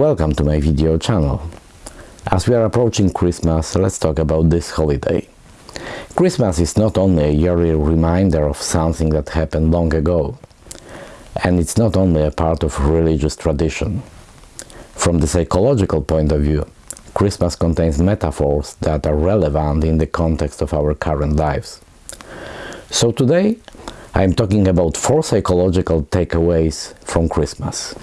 my video channel. As we are approaching Christmas, let's talk about this holiday. Christmas is not only a yearly reminder of something that happened long ago, and it's not only a part of religious tradition. From the psychological point of view, Christmas contains metaphors that are relevant in the context of our current lives. So today, I'm talking about four psychological takeaways from Christmas.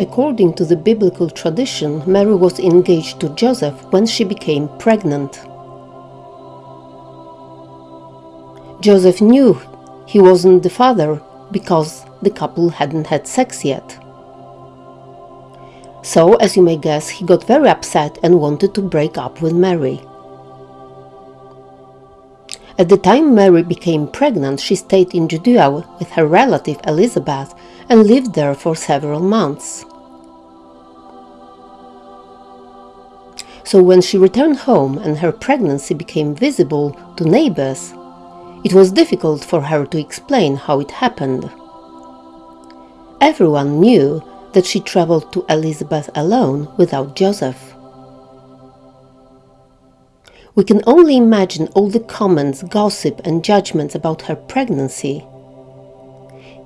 According to the biblical tradition, Mary was engaged to Joseph when she became pregnant. Joseph knew he wasn't the father because the couple hadn't had sex yet. So, as you may guess, he got very upset and wanted to break up with Mary. At the time Mary became pregnant, she stayed in Judea with her relative Elizabeth and lived there for several months. So when she returned home and her pregnancy became visible to neighbors, it was difficult for her to explain how it happened. Everyone knew that she traveled to Elizabeth alone without Joseph. We can only imagine all the comments, gossip and judgments about her pregnancy.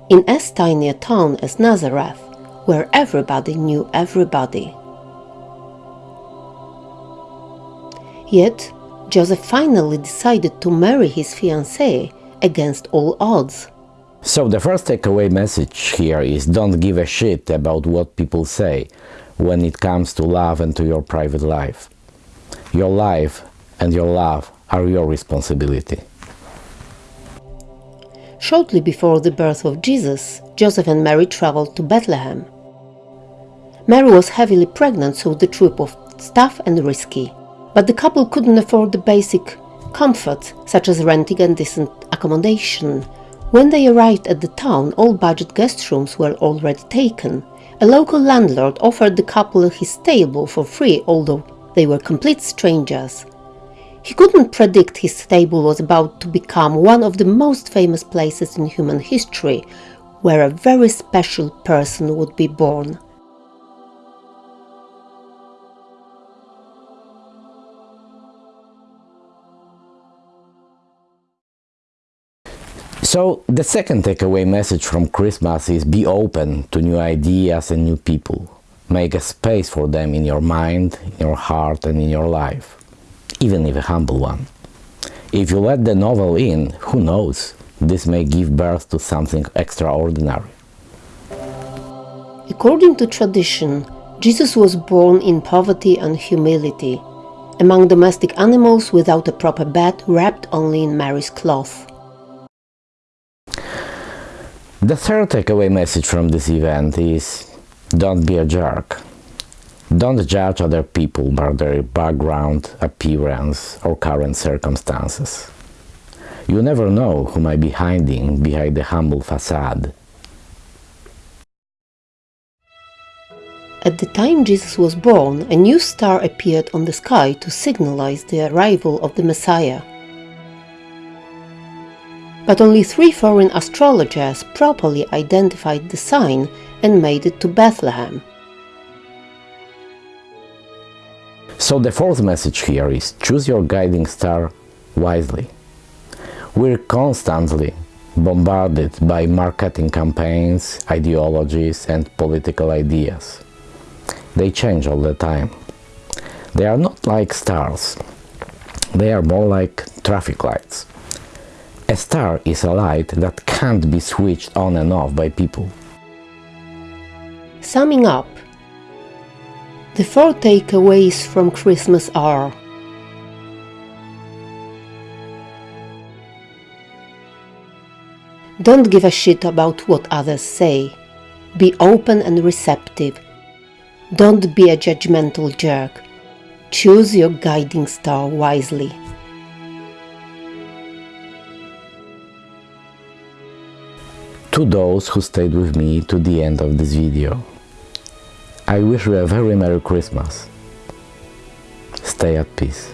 In as tiny a town as Nazareth, where everybody knew everybody. Yet, Joseph finally decided to marry his fiancée against all odds. So the first takeaway message here is don't give a shit about what people say when it comes to love and to your private life. Your life and your love are your responsibility. Shortly before the birth of Jesus, Joseph and Mary traveled to Bethlehem. Mary was heavily pregnant, so the trip was tough and risky but the couple couldn't afford the basic comforts such as renting and decent accommodation. When they arrived at the town, all budget guest rooms were already taken. A local landlord offered the couple his stable for free, although they were complete strangers. He couldn't predict his stable was about to become one of the most famous places in human history, where a very special person would be born. So the second takeaway message from Christmas is be open to new ideas and new people. Make a space for them in your mind, in your heart and in your life, even if a humble one. If you let the novel in, who knows, this may give birth to something extraordinary. According to tradition, Jesus was born in poverty and humility, among domestic animals without a proper bed wrapped only in Mary's cloth. The third takeaway message from this event is don't be a jerk. Don't judge other people by their background, appearance or current circumstances. You never know who might be hiding behind the humble facade. At the time Jesus was born, a new star appeared on the sky to signalize the arrival of the Messiah but only three foreign astrologers properly identified the sign and made it to Bethlehem. So the fourth message here is choose your guiding star wisely. We're constantly bombarded by marketing campaigns, ideologies and political ideas. They change all the time. They are not like stars. They are more like traffic lights. A star is a light that can't be switched on and off by people. Summing up, the four takeaways from Christmas are Don't give a shit about what others say. Be open and receptive. Don't be a judgmental jerk. Choose your guiding star wisely. to those who stayed with me to the end of this video. I wish you a very Merry Christmas. Stay at peace.